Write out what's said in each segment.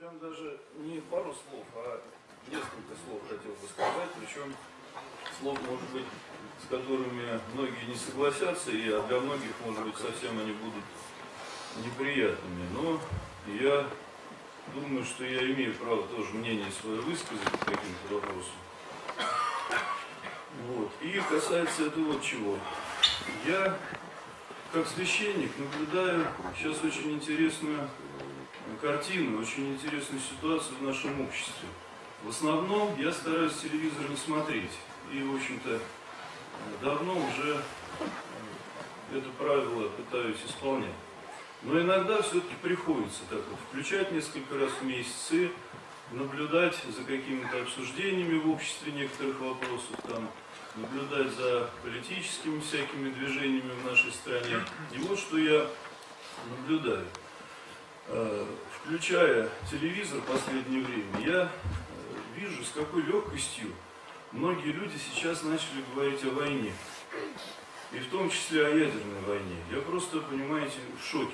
прям даже не пару слов, а несколько слов хотел бы сказать, причем слов, может быть, с которыми многие не согласятся, и а для многих, может быть, совсем они будут неприятными. Но я думаю, что я имею право тоже мнение свое высказать по каким-то вопросам. Вот. И касается это вот чего. Я, как священник, наблюдаю сейчас очень интересную картину, очень интересную ситуацию в нашем обществе. В основном я стараюсь телевизор не смотреть. И, в общем-то, давно уже это правило пытаюсь исполнять. Но иногда все-таки приходится так вот включать несколько раз в месяц и наблюдать за какими-то обсуждениями в обществе некоторых вопросов, там, наблюдать за политическими всякими движениями в нашей стране. И вот что я наблюдаю. Э, включая телевизор в последнее время, я э, вижу, с какой легкостью многие люди сейчас начали говорить о войне. И в том числе о ядерной войне. Я просто, понимаете, в шоке.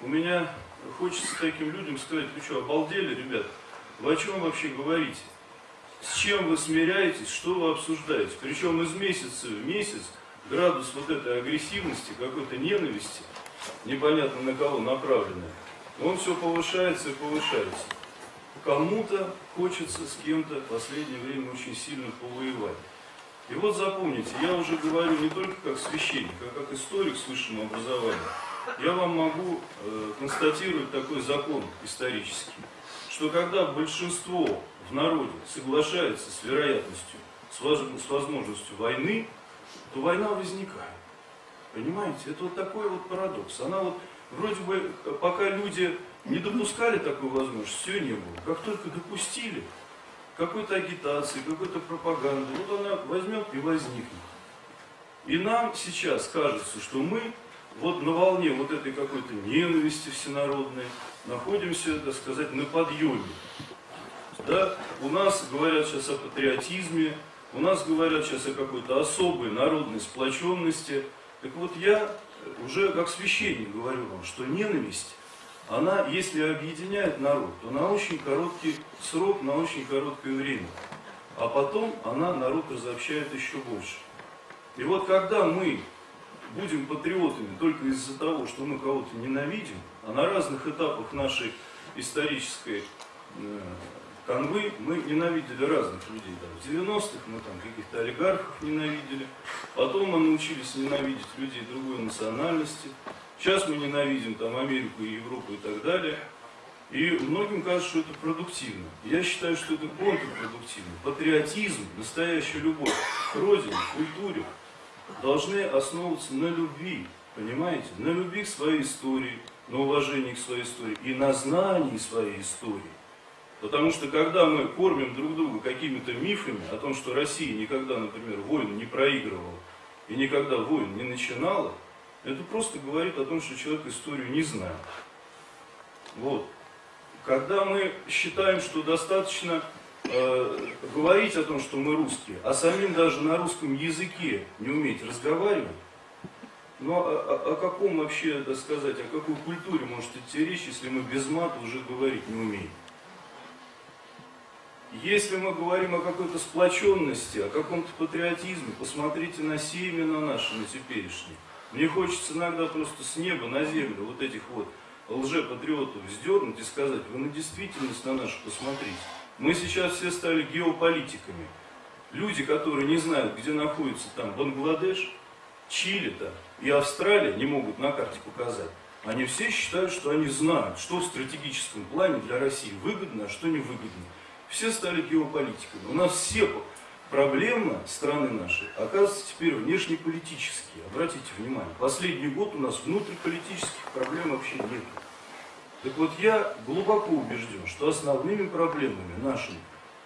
У меня хочется таким людям сказать, вы что, обалдели, ребят? Вы о чем вообще говорите? С чем вы смиряетесь, что вы обсуждаете? Причем из месяца в месяц градус вот этой агрессивности, какой-то ненависти, непонятно на кого направленной, он все повышается и повышается. Кому-то хочется с кем-то в последнее время очень сильно повоевать. И вот запомните, я уже говорю не только как священник, а как историк с высшим образованием. Я вам могу э, констатировать такой закон исторический, что когда большинство в народе соглашается с вероятностью, с, воз, с возможностью войны, то война возникает. Понимаете? Это вот такой вот парадокс. Она вот вроде бы, пока люди не допускали такую возможность, все не было. Как только допустили, какой-то агитации, какой-то пропаганды, вот она возьмет и возникнет. И нам сейчас кажется, что мы вот на волне вот этой какой-то ненависти всенародной находимся, так сказать, на подъеме. Да? У нас говорят сейчас о патриотизме, у нас говорят сейчас о какой-то особой народной сплоченности. Так вот я уже как священник говорю вам, что ненависть она, если объединяет народ, то на очень короткий срок, на очень короткое время. А потом она народ разобщает еще больше. И вот когда мы будем патриотами только из-за того, что мы кого-то ненавидим, а на разных этапах нашей исторической э, канвы мы ненавидели разных людей. Да. В 90-х мы там каких-то олигархов ненавидели, потом мы научились ненавидеть людей другой национальности, Сейчас мы ненавидим там Америку и Европу и так далее. И многим кажется, что это продуктивно. Я считаю, что это контрпродуктивно. Патриотизм, настоящая любовь к родине, культуре должны основываться на любви. Понимаете? На любви к своей истории, на уважении к своей истории и на знании своей истории. Потому что когда мы кормим друг друга какими-то мифами о том, что Россия никогда, например, войну не проигрывала и никогда войн не начинала, это просто говорит о том, что человек историю не знает. Вот. Когда мы считаем, что достаточно э, говорить о том, что мы русские, а самим даже на русском языке не уметь разговаривать, ну, о, о, о каком вообще, так сказать, о какой культуре может идти речь, если мы без мата уже говорить не умеем? Если мы говорим о какой-то сплоченности, о каком-то патриотизме, посмотрите на семена наши, на теперешние. Мне хочется иногда просто с неба на землю вот этих вот лжепатриотов вздернуть и сказать, вы на действительность на нашу посмотрите. Мы сейчас все стали геополитиками. Люди, которые не знают, где находится там Бангладеш, Чили там и Австралия, не могут на карте показать. Они все считают, что они знают, что в стратегическом плане для России выгодно, а что невыгодно. Все стали геополитиками. У нас все проблема страны нашей оказывается теперь внешнеполитические. Обратите внимание, последний год у нас внутриполитических проблем вообще нет. Так вот, я глубоко убежден, что основными проблемами нашими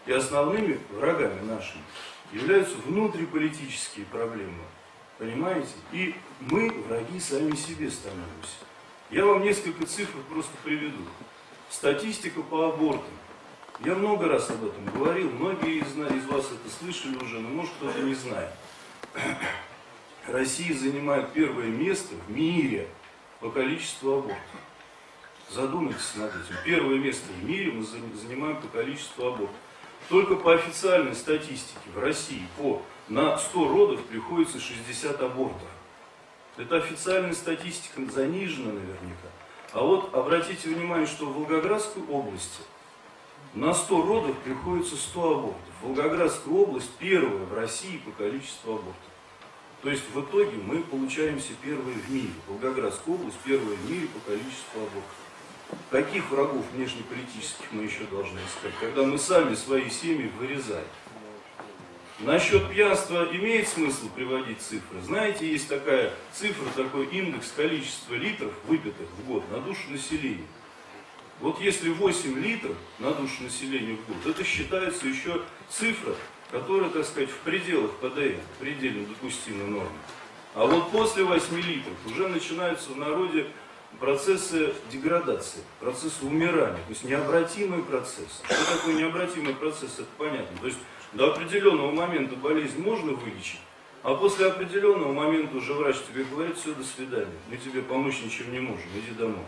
и основными врагами нашими являются внутриполитические проблемы. Понимаете? И мы враги сами себе становимся. Я вам несколько цифр просто приведу. Статистика по абортам. Я много раз об этом говорил, многие из, из вас это слышали уже, но может кто-то не знает. Россия занимает первое место в мире по количеству абортов. Задумайтесь над этим. Первое место в мире мы занимаем по количеству абортов. Только по официальной статистике в России по, на 100 родов приходится 60 абортов. Это официальная статистика занижена наверняка. А вот обратите внимание, что в Волгоградской области на 100 родов приходится 100 абортов. Волгоградская область первая в России по количеству абортов. То есть в итоге мы получаемся первые в мире. Волгоградская область первая в мире по количеству абортов. Каких врагов внешнеполитических мы еще должны искать, когда мы сами свои семьи вырезаем? Насчет пьянства имеет смысл приводить цифры. Знаете, есть такая цифра, такой индекс количества литров выпитых в год на душу населения. Вот если 8 литров на душу населения в год, это считается еще цифра, которая, так сказать, в пределах ПДН, предельно допустимой нормы. А вот после 8 литров уже начинаются в народе процессы деградации, процессы умирания, то есть необратимый процесс. Что такое необратимый процесс, это понятно. То есть до определенного момента болезнь можно вылечить, а после определенного момента уже врач тебе говорит, все, до свидания, мы тебе помочь ничем не можем, иди домой.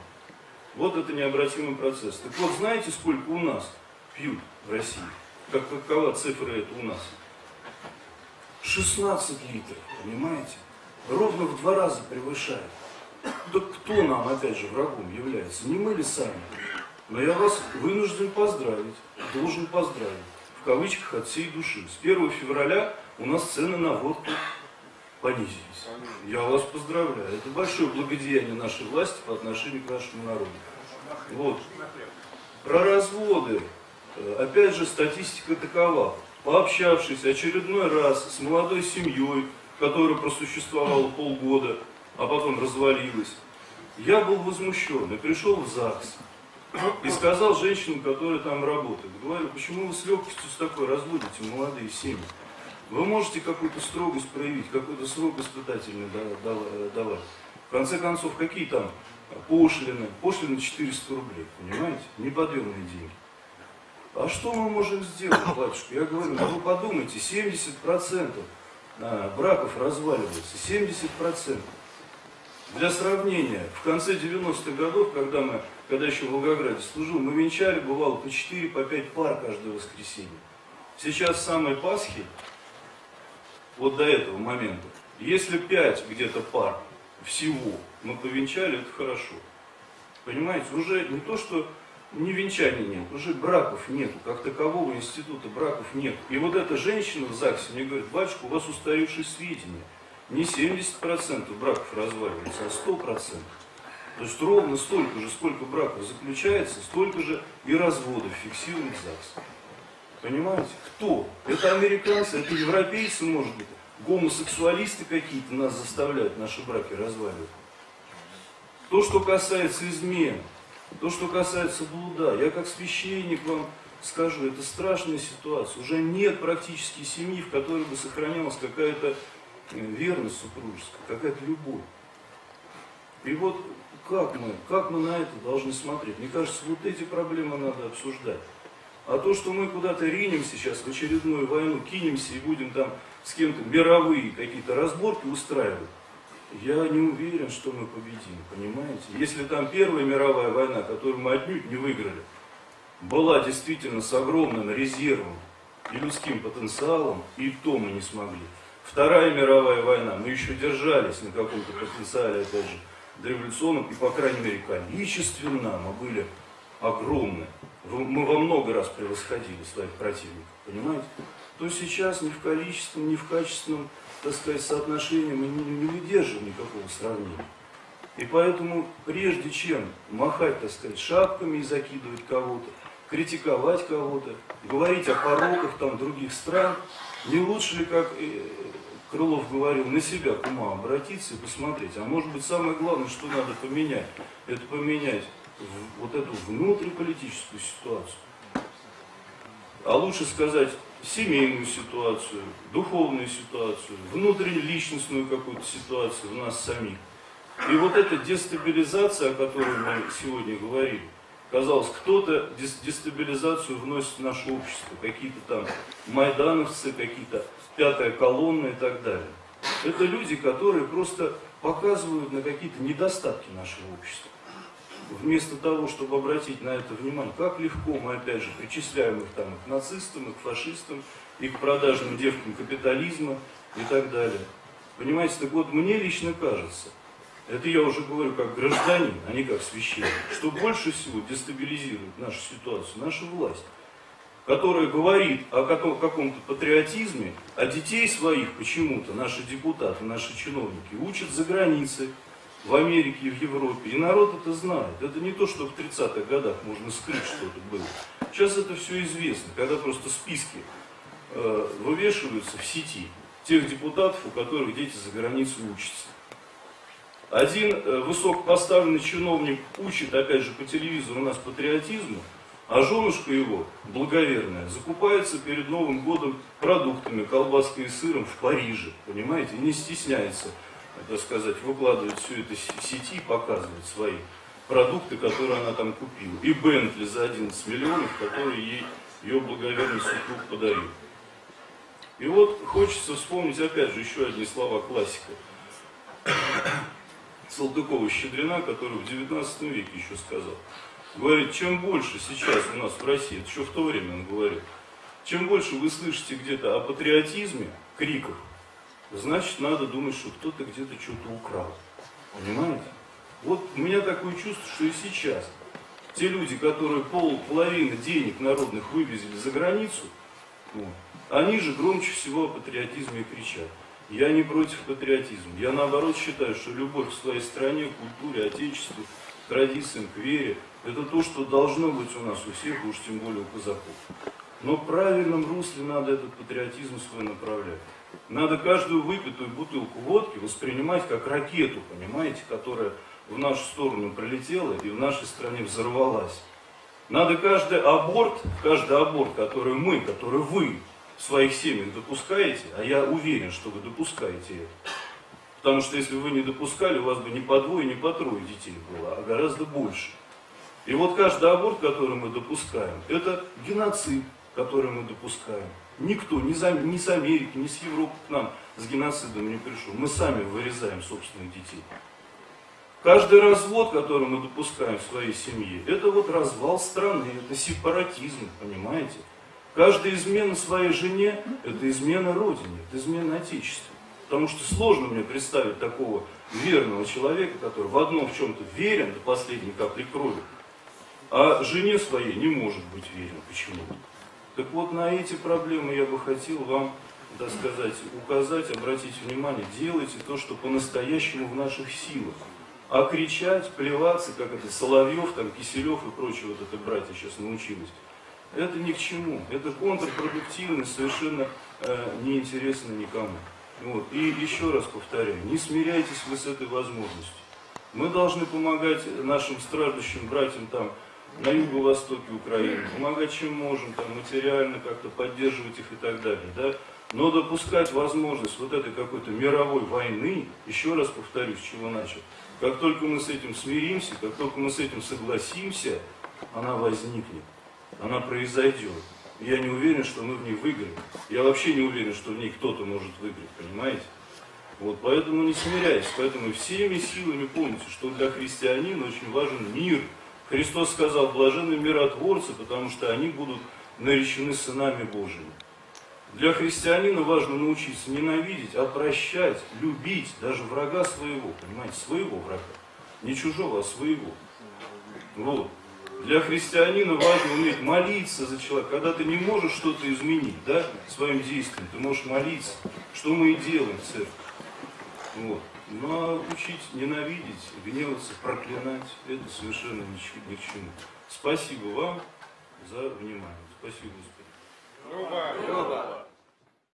Вот это необратимый процесс. Так вот, знаете, сколько у нас пьют в России? Как, какова цифра это у нас? 16 литров, понимаете? Ровно в два раза превышает. Да кто нам, опять же, врагом является? Не мы ли сами? Но я вас вынужден поздравить, должен поздравить, в кавычках от всей души. С 1 февраля у нас цены на водку понизились. Я вас поздравляю. Это большое благодеяние нашей власти по отношению к нашему народу. Вот. Про разводы. Э, опять же, статистика такова. Пообщавшись очередной раз с молодой семьей, которая просуществовала полгода, а потом развалилась. Я был возмущен и пришел в ЗАГС. И сказал женщинам, которые там работают, говорю, почему вы с легкостью с такой разводите молодые семьи? Вы можете какую-то строгость проявить, какой-то срок испытательный давать. В конце концов, какие там пошлины? Пошлины 400 рублей, понимаете? Неподъемные деньги. А что мы можем сделать, батюшка? Я говорю, ну вы подумайте, 70% а, браков разваливается, 70%. Для сравнения, в конце 90-х годов, когда, мы, когда еще в Волгограде служил, мы венчали, бывало, по 4, по 5 пар каждое воскресенье. Сейчас самой Пасхи, вот до этого момента, если 5 где-то пар всего мы повенчали, это хорошо. Понимаете, уже не то, что не венчания нет, уже браков нет, как такового института браков нет. И вот эта женщина в ЗАГСе мне говорит, батюшка, у вас устаревшие сведения не 70% браков разваливается, а 100%. То есть ровно столько же, сколько браков заключается, столько же и разводов фиксирует ЗАГС. Понимаете? Кто? Это американцы, это европейцы, может быть, гомосексуалисты какие-то нас заставляют наши браки разваливать. То, что касается измен, то, что касается блуда, я как священник вам скажу, это страшная ситуация. Уже нет практически семьи, в которой бы сохранялась какая-то верность супружеская, какая-то любовь. И вот как мы, как мы на это должны смотреть? Мне кажется, вот эти проблемы надо обсуждать. А то, что мы куда-то ринем сейчас в очередную войну, кинемся и будем там с кем-то мировые какие-то разборки устраивать, я не уверен, что мы победим, понимаете? Если там Первая мировая война, которую мы отнюдь не выиграли, была действительно с огромным резервом и людским потенциалом, и то мы не смогли. Вторая мировая война, мы еще держались на каком-то потенциале, опять же, дореволюционном, и, по крайней мере, количественно мы были огромны. Мы во много раз превосходили своих противников, понимаете? То сейчас ни в количественном, ни в качественном, так сказать, соотношении мы не, не выдерживаем никакого сравнения. И поэтому, прежде чем махать, так сказать, шапками и закидывать кого-то, критиковать кого-то, говорить о пороках там других стран, не лучше ли, как э, Крылов говорил, на себя к ума обратиться и посмотреть. А может быть самое главное, что надо поменять, это поменять вот эту внутриполитическую ситуацию. А лучше сказать семейную ситуацию, духовную ситуацию, внутриличностную какую-то ситуацию в нас самих. И вот эта дестабилизация, о которой мы сегодня говорили, казалось, кто-то дестабилизацию вносит в наше общество, какие-то там майдановцы, какие-то пятая колонна и так далее. Это люди, которые просто показывают на какие-то недостатки нашего общества. Вместо того, чтобы обратить на это внимание, как легко мы, опять же, причисляем их там к нацистам, и к фашистам, и к продажным девкам капитализма и так далее. Понимаете, так вот, мне лично кажется, это я уже говорю как гражданин, а не как священник, что больше всего дестабилизирует нашу ситуацию наша власть, которая говорит о каком-то патриотизме, а детей своих почему-то наши депутаты, наши чиновники учат за границей, в Америке и в Европе. И народ это знает. Это не то, что в 30-х годах можно скрыть что-то было. Сейчас это все известно, когда просто списки э, вывешиваются в сети тех депутатов, у которых дети за границей учатся. Один э, высокопоставленный чиновник учит, опять же, по телевизору у нас патриотизму, а женушка его, благоверная, закупается перед Новым годом продуктами, колбаской и сыром в Париже, понимаете, и не стесняется так сказать, выкладывает все это в сети, показывает свои продукты, которые она там купила. И Бентли за 11 миллионов, который ей ее благоверный супруг подарил. И вот хочется вспомнить опять же еще одни слова классика. Салтыкова-Щедрина, который в 19 веке еще сказал. Говорит, чем больше сейчас у нас в России, это еще в то время он говорил, чем больше вы слышите где-то о патриотизме, криках, значит надо думать, что кто-то где-то что-то украл. Понимаете? Вот у меня такое чувство, что и сейчас те люди, которые пол, половины денег народных вывезли за границу, вот, они же громче всего о патриотизме кричат. Я не против патриотизма. Я наоборот считаю, что любовь к своей стране, культуре, отечеству, традициям, к вере, это то, что должно быть у нас у всех, уж тем более у казаков. Но в правильном русле надо этот патриотизм свой направлять. Надо каждую выпитую бутылку водки воспринимать как ракету, понимаете, которая в нашу сторону прилетела и в нашей стране взорвалась. Надо каждый аборт, каждый аборт, который мы, который вы в своих семьях допускаете, а я уверен, что вы допускаете это. Потому что если бы вы не допускали, у вас бы не по двое, не по трое детей было, а гораздо больше. И вот каждый аборт, который мы допускаем, это геноцид, который мы допускаем. Никто, ни, за, ни с Америки, ни с Европы к нам с геноцидом не пришел. Мы сами вырезаем собственных детей. Каждый развод, который мы допускаем в своей семье, это вот развал страны, это сепаратизм, понимаете? Каждая измена своей жене, это измена Родине, это измена Отечеству. Потому что сложно мне представить такого верного человека, который в одном в чем-то верен до последней капли крови, а жене своей не может быть верен почему-то. Так вот, на эти проблемы я бы хотел вам, так указать, обратить внимание. Делайте то, что по-настоящему в наших силах. А кричать, плеваться, как это Соловьев, там, Киселев и прочие вот это братья сейчас научились, это ни к чему. Это контрпродуктивно, совершенно э, неинтересно никому. Вот. И еще раз повторяю, не смиряйтесь вы с этой возможностью. Мы должны помогать нашим страждущим братьям там, на юго-востоке Украины, помогать чем можем, там, материально как-то поддерживать их и так далее. Да? Но допускать возможность вот этой какой-то мировой войны, еще раз повторюсь, с чего начал, как только мы с этим смиримся, как только мы с этим согласимся, она возникнет, она произойдет. Я не уверен, что мы в ней выиграем. Я вообще не уверен, что в ней кто-то может выиграть, понимаете? Вот, поэтому не смиряйтесь, поэтому всеми силами помните, что для христианина очень важен мир, Христос сказал, блаженны миротворцы, потому что они будут наречены сынами Божьими. Для христианина важно научиться ненавидеть, прощать, любить даже врага своего, понимаете, своего врага. Не чужого, а своего. Вот. Для христианина важно уметь молиться за человека. Когда ты не можешь что-то изменить, да, своим действием, ты можешь молиться. Что мы и делаем в церкви. Вот. Но учить ненавидеть, гневаться, проклинать, это совершенно ни, ни к чему. Спасибо вам за внимание. Спасибо, Господи. Люба. Люба.